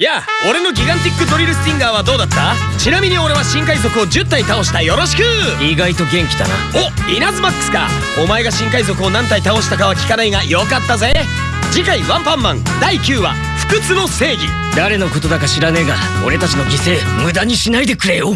やあ俺のギガンティックドリルスティンガーはどうだった？ちなみに俺は新海賊を10体倒した。よろしく！意外と元気だな。おイナズマックスか。お前が新海賊を何体倒したかは聞かないがよかったぜ。次回ワンパンマン第9話不屈の正義。誰のことだか知らねえが俺たちの犠牲無駄にしないでくれよ。